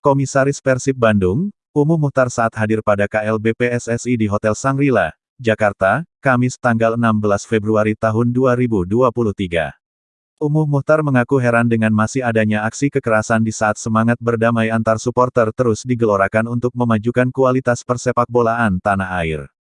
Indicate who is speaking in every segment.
Speaker 1: Komisaris Persib Bandung, Umu Muhtar saat hadir pada KLB PSSI di Hotel Sangrila, Jakarta, Kamis tanggal 16 Februari tahun 2023. Umuh Muhtar mengaku heran dengan masih adanya aksi kekerasan di saat semangat berdamai antar supporter terus digelorakan untuk memajukan kualitas persepakbolaan tanah air.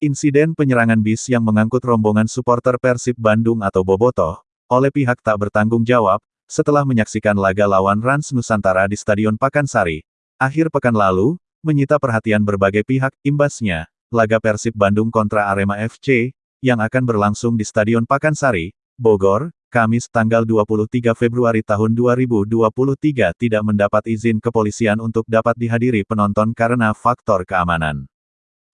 Speaker 1: Insiden penyerangan bis yang mengangkut rombongan supporter Persib Bandung atau Bobotoh, oleh pihak tak bertanggung jawab, setelah menyaksikan laga lawan Rans Nusantara di Stadion Pakansari, akhir pekan lalu, menyita perhatian berbagai pihak, imbasnya, laga Persib Bandung kontra Arema FC, yang akan berlangsung di Stadion Pakansari, Bogor, Kamis tanggal 23 Februari tahun 2023 tidak mendapat izin kepolisian untuk dapat dihadiri penonton karena faktor keamanan.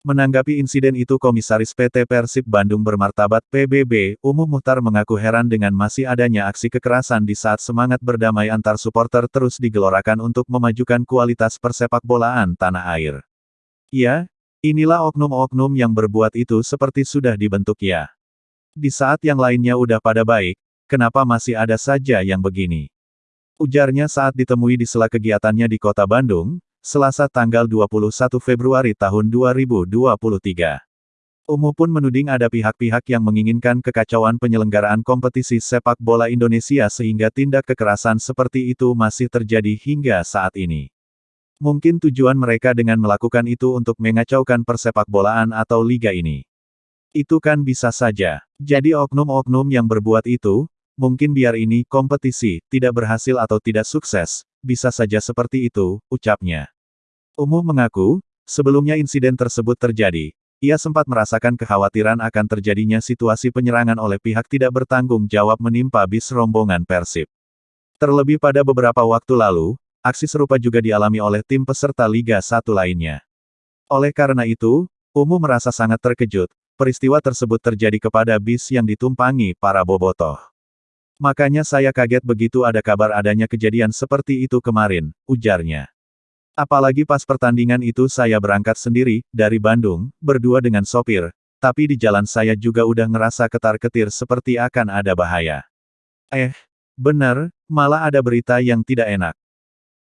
Speaker 1: Menanggapi insiden itu Komisaris PT Persib Bandung bermartabat PBB, Umum Muhtar mengaku heran dengan masih adanya aksi kekerasan di saat semangat berdamai antar supporter terus digelorakan untuk memajukan kualitas persepakbolaan tanah air. Ya, inilah oknum-oknum yang berbuat itu seperti sudah dibentuk ya. Di saat yang lainnya udah pada baik, kenapa masih ada saja yang begini? Ujarnya saat ditemui di sela kegiatannya di kota Bandung, Selasa tanggal 21 Februari tahun 2023. Umu pun menuding ada pihak-pihak yang menginginkan kekacauan penyelenggaraan kompetisi sepak bola Indonesia sehingga tindak kekerasan seperti itu masih terjadi hingga saat ini. Mungkin tujuan mereka dengan melakukan itu untuk mengacaukan persepakbolaan atau liga ini. Itu kan bisa saja. Jadi oknum-oknum yang berbuat itu, Mungkin biar ini, kompetisi, tidak berhasil atau tidak sukses, bisa saja seperti itu, ucapnya. Umuh mengaku, sebelumnya insiden tersebut terjadi, ia sempat merasakan kekhawatiran akan terjadinya situasi penyerangan oleh pihak tidak bertanggung jawab menimpa bis rombongan Persib. Terlebih pada beberapa waktu lalu, aksi serupa juga dialami oleh tim peserta Liga 1 lainnya. Oleh karena itu, Umuh merasa sangat terkejut, peristiwa tersebut terjadi kepada bis yang ditumpangi para bobotoh. Makanya saya kaget begitu ada kabar adanya kejadian seperti itu kemarin, ujarnya. Apalagi pas pertandingan itu saya berangkat sendiri, dari Bandung, berdua dengan sopir, tapi di jalan saya juga udah ngerasa ketar-ketir seperti akan ada bahaya. Eh, benar, malah ada berita yang tidak enak.